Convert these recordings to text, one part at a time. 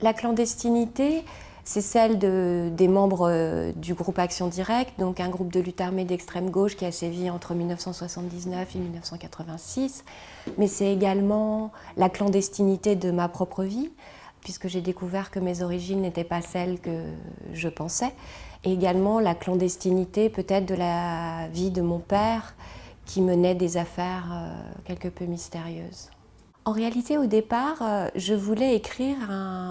La clandestinité, c'est celle de, des membres euh, du groupe Action Directe, donc un groupe de lutte armée d'extrême gauche qui a sévi entre 1979 et 1986. Mais c'est également la clandestinité de ma propre vie, puisque j'ai découvert que mes origines n'étaient pas celles que je pensais. Et également la clandestinité peut-être de la vie de mon père, qui menait des affaires euh, quelque peu mystérieuses. En réalité, au départ, euh, je voulais écrire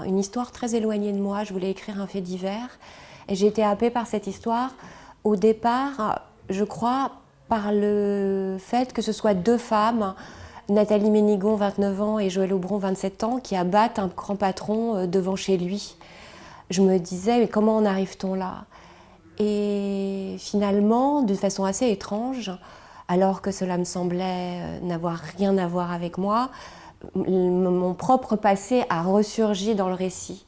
une histoire très éloignée de moi. Je voulais écrire un fait divers. Et j'ai été happée par cette histoire. Au départ, je crois, par le fait que ce soit deux femmes, Nathalie Ménigon, 29 ans, et Joël Aubron, 27 ans, qui abattent un grand patron euh, devant chez lui. Je me disais, mais comment en arrive-t-on là? Et finalement, d'une façon assez étrange, alors que cela me semblait euh, n'avoir rien à voir avec moi, mon propre passé a ressurgi dans le récit.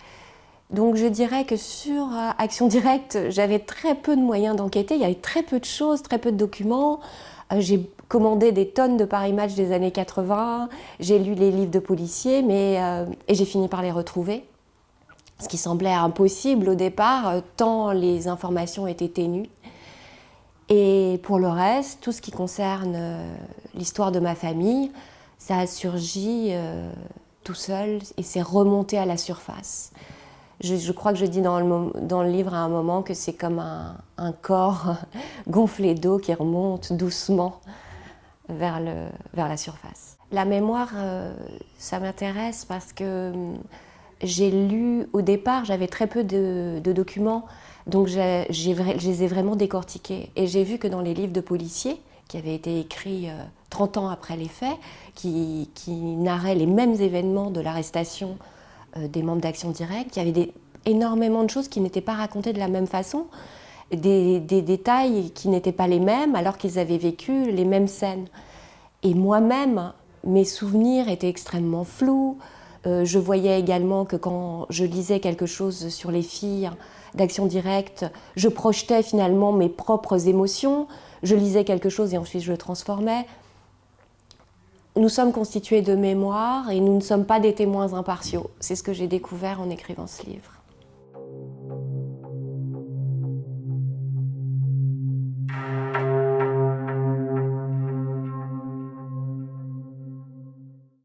Donc je dirais que sur euh, Action Directe, j'avais très peu de moyens d'enquêter, il y avait très peu de choses, très peu de documents. Euh, j'ai commandé des tonnes de Paris Match des années 80, j'ai lu les livres de policiers mais, euh, et j'ai fini par les retrouver. Ce qui semblait impossible au départ, tant les informations étaient ténues. Et pour le reste, tout ce qui concerne l'histoire de ma famille, ça a surgi euh, tout seul et c'est remonté à la surface. Je, crois que je dis dans le, livre à un moment que c'est comme un, corps gonflé d'eau qui remonte doucement vers, la surface. La mémoire, euh, ça m'intéresse parce que hum, j'ai lu, au départ, j'avais très peu de, de documents, donc je les ai vraiment décortiqués. Et j'ai vu que dans les livres de policiers, qui avaient été écrits 30 euh, ans après les faits, qui, qui narraient les mêmes événements de l'arrestation euh, des membres d'Action Directe. Il y avait énormément de choses qui n'étaient pas racontées de la même façon, des, des détails qui n'étaient pas les mêmes alors qu'ils avaient vécu les mêmes scènes. Et moi-même, mes souvenirs étaient extrêmement flous. Euh, je voyais également que quand je lisais quelque chose sur les filles d'Action Directe, je projetais finalement mes propres émotions je lisais quelque chose et ensuite je le transformais. Nous sommes constitués de mémoire et nous ne sommes pas des témoins impartiaux. C'est ce que j'ai découvert en écrivant ce livre.